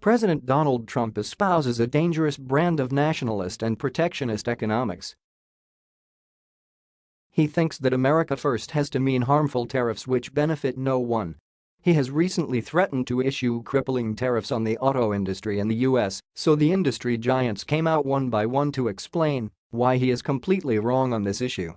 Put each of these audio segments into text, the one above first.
President Donald Trump espouses a dangerous brand of nationalist and protectionist economics. He thinks that America first has to mean harmful tariffs which benefit no one. He has recently threatened to issue crippling tariffs on the auto industry in the US, so the industry giants came out one by one to explain why he is completely wrong on this issue.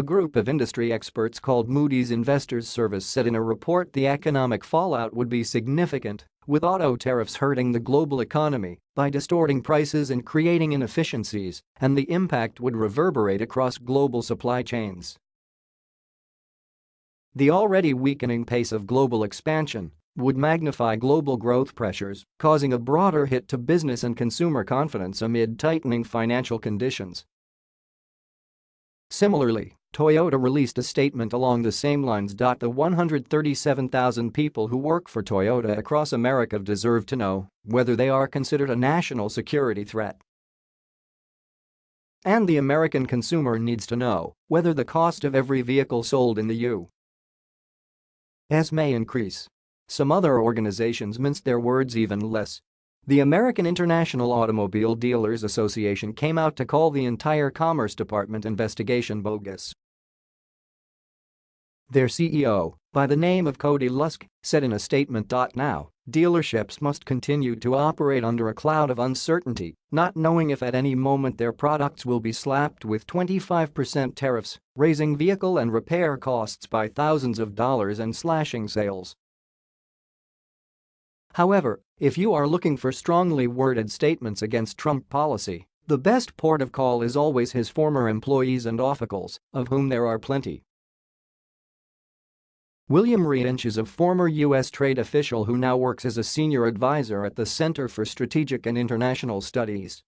A group of industry experts called Moody's Investors Service said in a report the economic fallout would be significant, with auto tariffs hurting the global economy by distorting prices and creating inefficiencies, and the impact would reverberate across global supply chains. The already weakening pace of global expansion would magnify global growth pressures, causing a broader hit to business and consumer confidence amid tightening financial conditions. Similarly, Toyota released a statement along the same lines. The 137,000 people who work for Toyota across America deserve to know whether they are considered a national security threat. And the American consumer needs to know whether the cost of every vehicle sold in the U.S. may increase. Some other organizations minced their words even less the American International Automobile Dealers Association came out to call the entire Commerce Department investigation bogus. Their CEO, by the name of Cody Lusk, said in a statement. Now, dealerships must continue to operate under a cloud of uncertainty, not knowing if at any moment their products will be slapped with 25% tariffs, raising vehicle and repair costs by thousands of dollars and slashing sales. However, if you are looking for strongly worded statements against Trump policy, the best port of call is always his former employees and officials, of whom there are plenty. William Reinsch is a former U.S. trade official who now works as a senior advisor at the Center for Strategic and International Studies.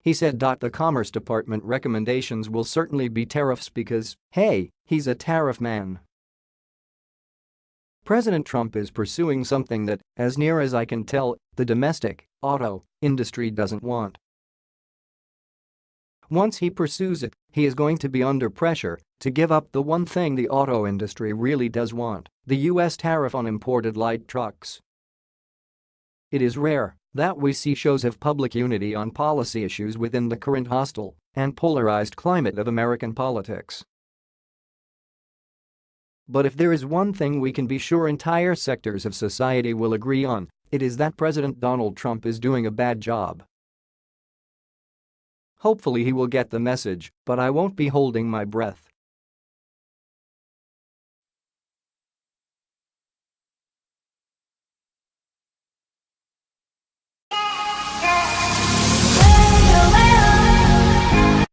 He said. The Commerce Department recommendations will certainly be tariffs because, hey, he's a tariff man. President Trump is pursuing something that, as near as I can tell, the domestic auto industry doesn't want. Once he pursues it, he is going to be under pressure to give up the one thing the auto industry really does want, the U.S. tariff on imported light trucks. It is rare that we see shows of public unity on policy issues within the current hostile and polarized climate of American politics. But if there is one thing we can be sure entire sectors of society will agree on, it is that President Donald Trump is doing a bad job. Hopefully he will get the message, but I won't be holding my breath.